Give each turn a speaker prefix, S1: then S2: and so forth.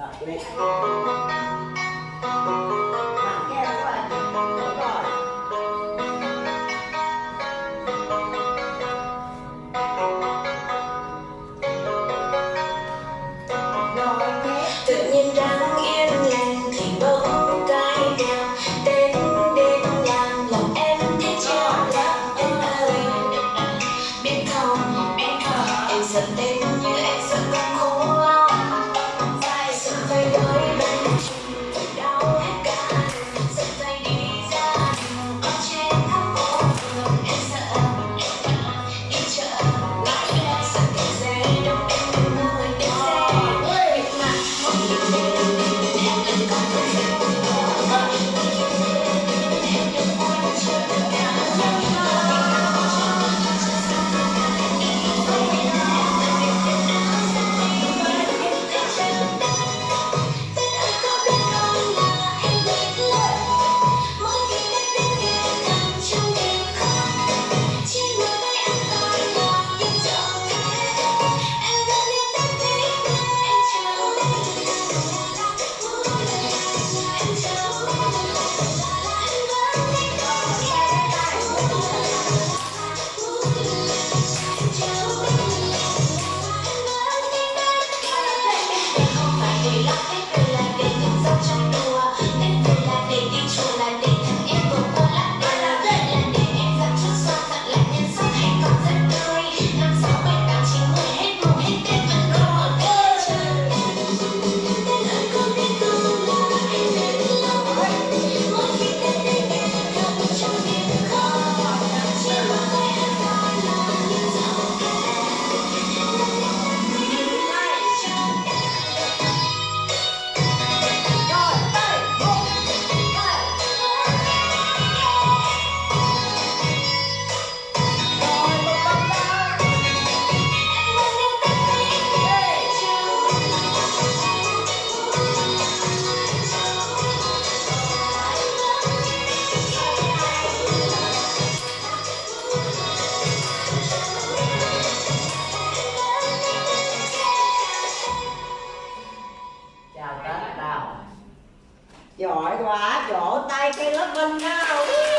S1: 啊有 giỏi quá vỗ tay cây lớp bên đó